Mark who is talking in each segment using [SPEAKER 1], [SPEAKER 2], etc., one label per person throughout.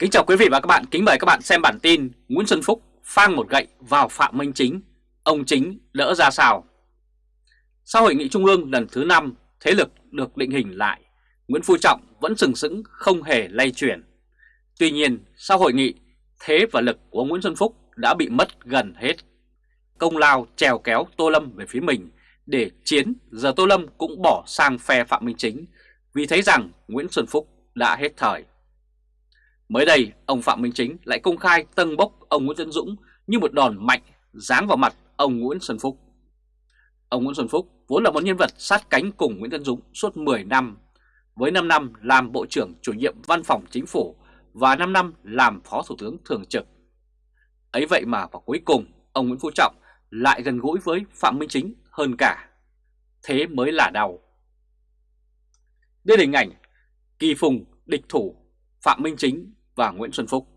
[SPEAKER 1] Kính chào quý vị và các bạn, kính mời các bạn xem bản tin Nguyễn Xuân Phúc phang một gậy vào Phạm Minh Chính, ông Chính lỡ ra sao? Sau hội nghị trung ương lần thứ 5, thế lực được định hình lại, Nguyễn Phú Trọng vẫn sừng sững không hề lay chuyển. Tuy nhiên, sau hội nghị, thế và lực của Nguyễn Xuân Phúc đã bị mất gần hết. Công lao trèo kéo Tô Lâm về phía mình để chiến, giờ Tô Lâm cũng bỏ sang phe Phạm Minh Chính vì thấy rằng Nguyễn Xuân Phúc đã hết thời. Mới đây, ông Phạm Minh Chính lại công khai tâng bốc ông Nguyễn Tân Dũng như một đòn mạnh giáng vào mặt ông Nguyễn Xuân Phúc. Ông Nguyễn Xuân Phúc vốn là một nhân vật sát cánh cùng Nguyễn Tân Dũng suốt 10 năm, với 5 năm làm Bộ trưởng chủ nhiệm Văn phòng Chính phủ và 5 năm làm Phó Thủ tướng Thường trực. Ấy vậy mà vào cuối cùng, ông Nguyễn Phú Trọng lại gần gũi với Phạm Minh Chính hơn cả. Thế mới là đau. Đây là hình ảnh kỳ phùng địch thủ Phạm Minh Chính và Nguyễn Xuân Phúc.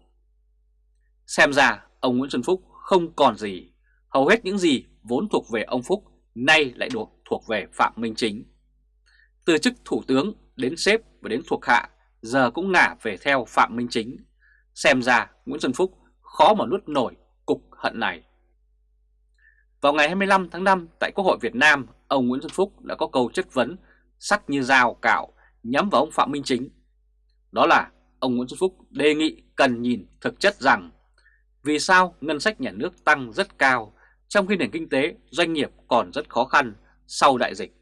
[SPEAKER 1] Xem ra ông Nguyễn Xuân Phúc không còn gì, hầu hết những gì vốn thuộc về ông Phúc nay lại được thuộc về Phạm Minh Chính. Từ chức thủ tướng đến sếp và đến thuộc hạ giờ cũng ngả về theo Phạm Minh Chính. Xem ra Nguyễn Xuân Phúc khó mà nuốt nổi cục hận này. Vào ngày 25 tháng 5 tại Quốc hội Việt Nam, ông Nguyễn Xuân Phúc đã có câu chất vấn sắc như dao cạo nhắm vào ông Phạm Minh Chính. Đó là ông Nguyễn Xuân Phúc đề nghị cần nhìn thực chất rằng vì sao ngân sách nhà nước tăng rất cao trong khi nền kinh tế doanh nghiệp còn rất khó khăn sau đại dịch.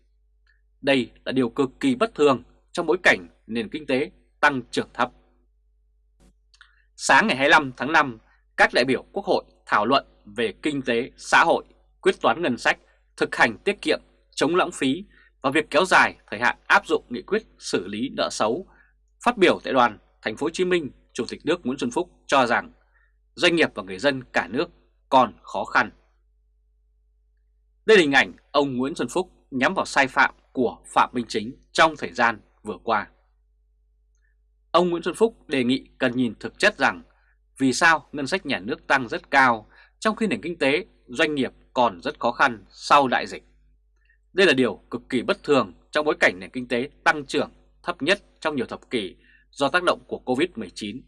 [SPEAKER 1] Đây là điều cực kỳ bất thường trong bối cảnh nền kinh tế tăng trưởng thấp. Sáng ngày 25 tháng 5, các đại biểu Quốc hội thảo luận về kinh tế, xã hội, quyết toán ngân sách, thực hành tiết kiệm, chống lãng phí và việc kéo dài thời hạn áp dụng nghị quyết xử lý nợ xấu. Phát biểu tại đoàn Thành phố Hồ Chí Minh, Chủ tịch nước Nguyễn Xuân Phúc cho rằng doanh nghiệp và người dân cả nước còn khó khăn. Đây là hình ảnh ông Nguyễn Xuân Phúc nhắm vào sai phạm của Phạm Minh Chính trong thời gian vừa qua. Ông Nguyễn Xuân Phúc đề nghị cần nhìn thực chất rằng vì sao ngân sách nhà nước tăng rất cao trong khi nền kinh tế, doanh nghiệp còn rất khó khăn sau đại dịch. Đây là điều cực kỳ bất thường trong bối cảnh nền kinh tế tăng trưởng thấp nhất trong nhiều thập kỷ do tác động của Covid-19.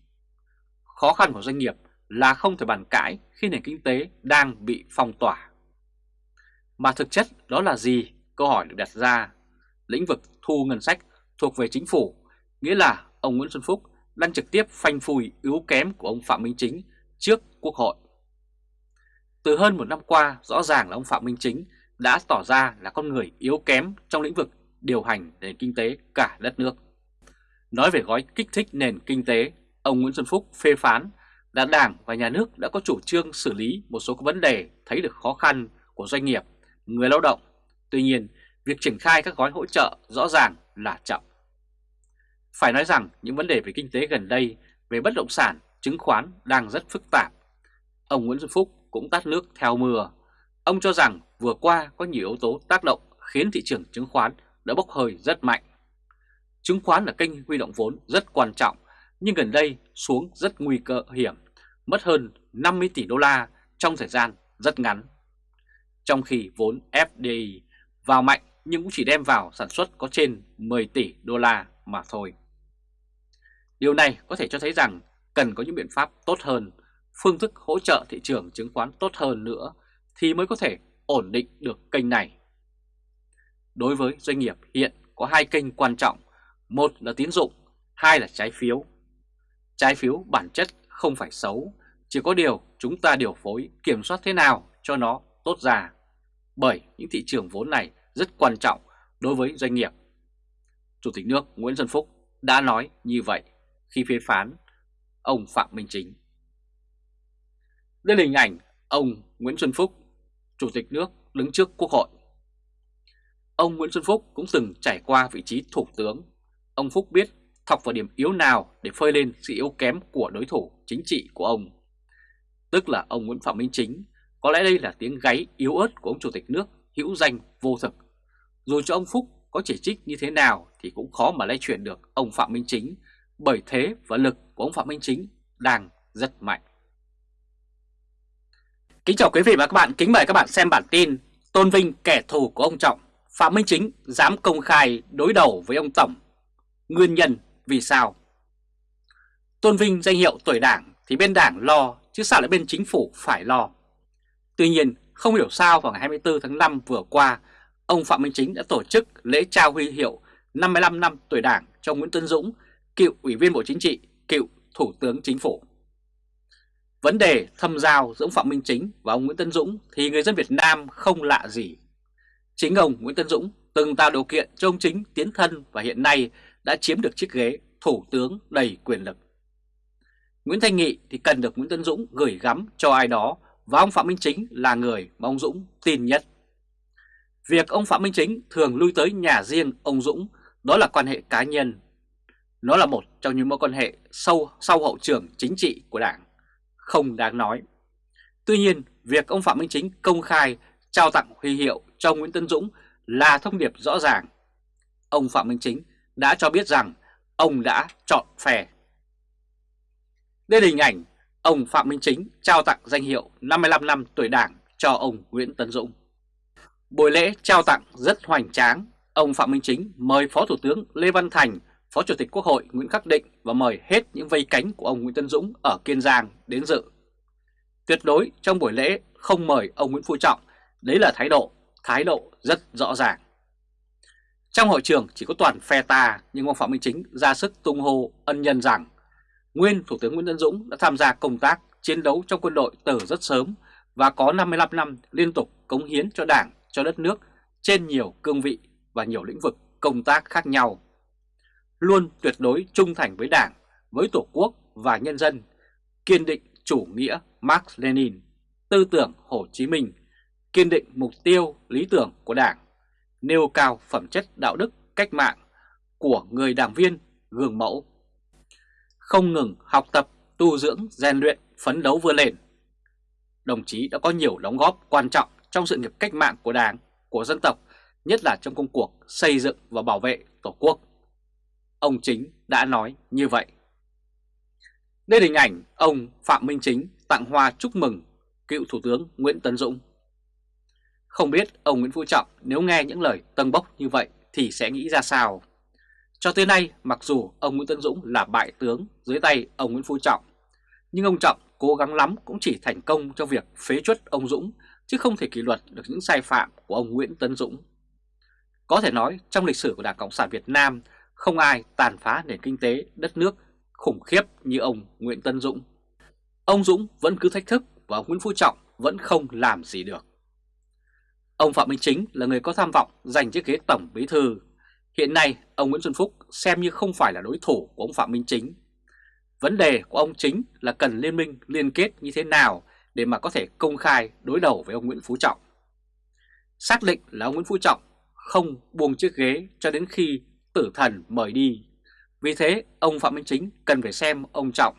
[SPEAKER 1] Khó khăn của doanh nghiệp là không thể bàn cãi khi nền kinh tế đang bị phong tỏa. Mà thực chất đó là gì? Câu hỏi được đặt ra. Lĩnh vực thu ngân sách thuộc về chính phủ, nghĩa là ông Nguyễn Xuân Phúc đang trực tiếp phanh phui yếu kém của ông Phạm Minh Chính trước Quốc hội. Từ hơn một năm qua, rõ ràng là ông Phạm Minh Chính đã tỏ ra là con người yếu kém trong lĩnh vực điều hành nền kinh tế cả đất nước. Nói về gói kích thích nền kinh tế, ông Nguyễn Xuân Phúc phê phán là Đảng và Nhà nước đã có chủ trương xử lý một số vấn đề thấy được khó khăn của doanh nghiệp, người lao động. Tuy nhiên, việc triển khai các gói hỗ trợ rõ ràng là chậm. Phải nói rằng những vấn đề về kinh tế gần đây về bất động sản, chứng khoán đang rất phức tạp. Ông Nguyễn Xuân Phúc cũng tắt nước theo mưa. Ông cho rằng vừa qua có nhiều yếu tố tác động khiến thị trường chứng khoán đã bốc hơi rất mạnh. Chứng khoán là kênh huy động vốn rất quan trọng nhưng gần đây xuống rất nguy cơ hiểm, mất hơn 50 tỷ đô la trong thời gian rất ngắn. Trong khi vốn FDI vào mạnh nhưng cũng chỉ đem vào sản xuất có trên 10 tỷ đô la mà thôi. Điều này có thể cho thấy rằng cần có những biện pháp tốt hơn, phương thức hỗ trợ thị trường chứng khoán tốt hơn nữa thì mới có thể ổn định được kênh này. Đối với doanh nghiệp hiện có hai kênh quan trọng, một là tín dụng, hai là trái phiếu. Trái phiếu bản chất không phải xấu, chỉ có điều chúng ta điều phối kiểm soát thế nào cho nó tốt ra. Bởi những thị trường vốn này rất quan trọng đối với doanh nghiệp. Chủ tịch nước Nguyễn Xuân Phúc đã nói như vậy khi phê phán ông Phạm Minh Chính. Đây là hình ảnh ông Nguyễn Xuân Phúc, Chủ tịch nước đứng trước Quốc hội. Ông Nguyễn Xuân Phúc cũng từng trải qua vị trí thủ tướng. Ông Phúc biết thọc vào điểm yếu nào để phơi lên sự yếu kém của đối thủ chính trị của ông. Tức là ông Nguyễn Phạm Minh Chính, có lẽ đây là tiếng gáy yếu ớt của ông Chủ tịch nước hữu danh vô thực. Dù cho ông Phúc có chỉ trích như thế nào thì cũng khó mà lay chuyển được ông Phạm Minh Chính bởi thế và lực của ông Phạm Minh Chính đang rất mạnh. Kính chào quý vị và các bạn, kính mời các bạn xem bản tin Tôn vinh kẻ thù của ông Trọng, Phạm Minh Chính dám công khai đối đầu với ông Tổng. Nguyên nhân vì sao? Tôn vinh danh hiệu tuổi đảng thì bên đảng lo chứ sao lại bên chính phủ phải lo. Tuy nhiên không hiểu sao vào ngày 24 tháng 5 vừa qua ông Phạm Minh Chính đã tổ chức lễ trao huy hiệu 55 năm tuổi đảng cho Nguyễn Tuấn Dũng, cựu Ủy viên Bộ Chính trị, cựu Thủ tướng Chính phủ. Vấn đề thâm giao giữa ông Phạm Minh Chính và ông Nguyễn Tân Dũng thì người dân Việt Nam không lạ gì. Chính ông Nguyễn Tân Dũng từng tạo điều kiện cho ông Chính tiến thân và hiện nay đã chiếm được chiếc ghế Thủ tướng đầy quyền lực. Nguyễn Thanh Nghị thì cần được Nguyễn Tân Dũng gửi gắm cho ai đó và ông Phạm Minh Chính là người mà ông Dũng tin nhất. Việc ông Phạm Minh Chính thường lui tới nhà riêng ông Dũng đó là quan hệ cá nhân. Nó là một trong những mối quan hệ sâu sau hậu trường chính trị của Đảng, không đáng nói. Tuy nhiên, việc ông Phạm Minh Chính công khai trao tặng huy hiệu cho Nguyễn Tân Dũng là thông điệp rõ ràng. Ông Phạm Minh Chính đã cho biết rằng ông đã chọn phe. Đây là hình ảnh ông Phạm Minh Chính trao tặng danh hiệu 55 năm tuổi Đảng cho ông Nguyễn tấn Dũng. Buổi lễ trao tặng rất hoành tráng, ông Phạm Minh Chính mời Phó Thủ tướng Lê Văn Thành, Phó Chủ tịch Quốc hội Nguyễn Khắc Định và mời hết những vây cánh của ông Nguyễn tấn Dũng ở Kiên Giang đến dự. Tuyệt đối trong buổi lễ không mời ông Nguyễn Phú Trọng, đấy là thái độ, thái độ rất rõ ràng. Trong hội trường chỉ có toàn phe ta nhưng ông Phạm Minh Chính ra sức tung hô ân nhân rằng nguyên Thủ tướng Nguyễn Tân Dũng đã tham gia công tác chiến đấu trong quân đội từ rất sớm và có 55 năm liên tục cống hiến cho Đảng, cho đất nước trên nhiều cương vị và nhiều lĩnh vực công tác khác nhau. Luôn tuyệt đối trung thành với Đảng, với Tổ quốc và nhân dân, kiên định chủ nghĩa Marx Lenin, tư tưởng Hồ Chí Minh, kiên định mục tiêu, lý tưởng của Đảng, nêu cao phẩm chất đạo đức cách mạng của người đảng viên gương mẫu. Không ngừng học tập, tu dưỡng, rèn luyện, phấn đấu vươn lên. Đồng chí đã có nhiều đóng góp quan trọng trong sự nghiệp cách mạng của Đảng, của dân tộc, nhất là trong công cuộc xây dựng và bảo vệ Tổ quốc. Ông Chính đã nói như vậy. Đây là hình ảnh ông Phạm Minh Chính tặng hoa chúc mừng cựu Thủ tướng Nguyễn Tấn Dũng. Không biết ông Nguyễn Phú Trọng nếu nghe những lời tân bốc như vậy thì sẽ nghĩ ra sao? Cho tới nay, mặc dù ông Nguyễn Tấn Dũng là bại tướng dưới tay ông Nguyễn Phú Trọng, nhưng ông Trọng cố gắng lắm cũng chỉ thành công trong việc phế chuất ông Dũng, chứ không thể kỷ luật được những sai phạm của ông Nguyễn Tấn Dũng. Có thể nói trong lịch sử của Đảng Cộng sản Việt Nam không ai tàn phá nền kinh tế đất nước khủng khiếp như ông Nguyễn Tân Dũng. Ông Dũng vẫn cứ thách thức và ông Nguyễn Phú Trọng vẫn không làm gì được. Ông Phạm Minh Chính là người có tham vọng giành chiếc ghế tổng bí thư. Hiện nay, ông Nguyễn Xuân Phúc xem như không phải là đối thủ của ông Phạm Minh Chính. Vấn đề của ông Chính là cần liên minh liên kết như thế nào để mà có thể công khai đối đầu với ông Nguyễn Phú Trọng. Xác định là ông Nguyễn Phú Trọng không buông chiếc ghế cho đến khi tử thần mời đi. Vì thế, ông Phạm Minh Chính cần phải xem ông Trọng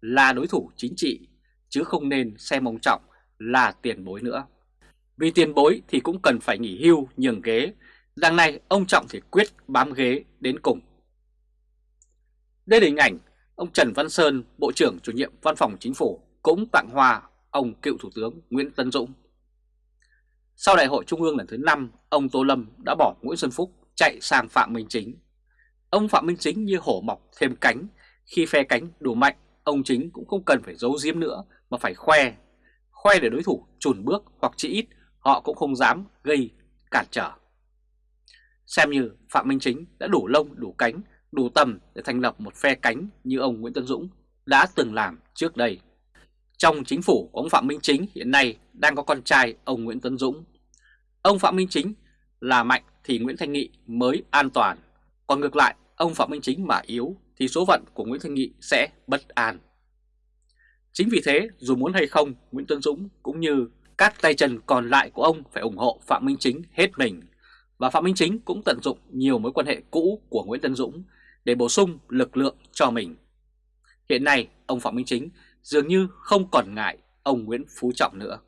[SPEAKER 1] là đối thủ chính trị, chứ không nên xem ông Trọng là tiền bối nữa. Vì tiền bối thì cũng cần phải nghỉ hưu nhường ghế, đằng này ông Trọng thì quyết bám ghế đến cùng. Đây là hình ảnh ông Trần Văn Sơn, Bộ trưởng chủ nhiệm Văn phòng Chính phủ cũng tặng hoa ông cựu Thủ tướng Nguyễn Tân Dũng. Sau đại hội Trung ương lần thứ 5, ông Tô Lâm đã bỏ Nguyễn Xuân Phúc chạy sang Phạm Minh Chính. Ông Phạm Minh Chính như hổ mọc thêm cánh, khi phe cánh đủ mạnh, ông Chính cũng không cần phải giấu giếm nữa mà phải khoe. Khoe để đối thủ chùn bước hoặc chỉ ít họ cũng không dám gây cản trở. Xem như Phạm Minh Chính đã đủ lông đủ cánh, đủ tầm để thành lập một phe cánh như ông Nguyễn Tân Dũng đã từng làm trước đây. Trong chính phủ của ông Phạm Minh Chính hiện nay đang có con trai ông Nguyễn Tân Dũng. Ông Phạm Minh Chính là mạnh thì Nguyễn Thanh Nghị mới an toàn, còn ngược lại ông Phạm Minh Chính mà yếu thì số phận của Nguyễn Thanh Nghị sẽ bất an. Chính vì thế dù muốn hay không Nguyễn Tân Dũng cũng như các tay chân còn lại của ông phải ủng hộ Phạm Minh Chính hết mình và Phạm Minh Chính cũng tận dụng nhiều mối quan hệ cũ của Nguyễn Tân Dũng để bổ sung lực lượng cho mình. Hiện nay, ông Phạm Minh Chính dường như không còn ngại ông Nguyễn Phú Trọng nữa.